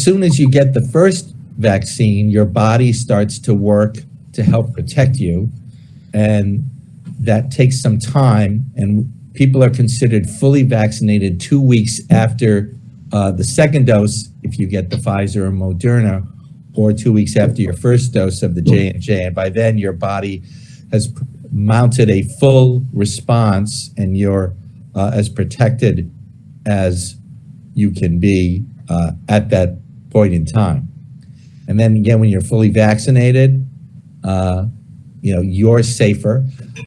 as soon as you get the first vaccine, your body starts to work to help protect you. And that takes some time. And people are considered fully vaccinated two weeks after uh, the second dose, if you get the Pfizer or Moderna, or two weeks after your first dose of the J&J. And by then, your body has mounted a full response and you're uh, as protected as you can be uh, at that point in time. And then again, when you're fully vaccinated, uh, you know, you're safer.